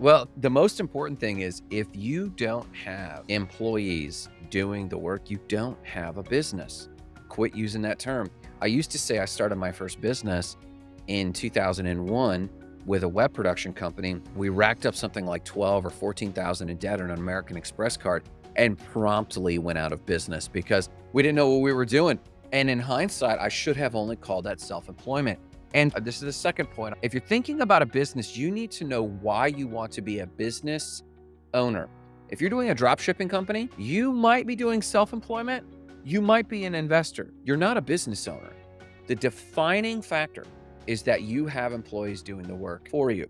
Well, the most important thing is if you don't have employees doing the work, you don't have a business. Quit using that term. I used to say I started my first business in 2001 with a web production company. We racked up something like 12 or 14,000 in debt on an American Express card and promptly went out of business because we didn't know what we were doing. And in hindsight, I should have only called that self-employment. And uh, this is the second point. If you're thinking about a business, you need to know why you want to be a business owner. If you're doing a drop shipping company, you might be doing self-employment. You might be an investor. You're not a business owner. The defining factor is that you have employees doing the work for you.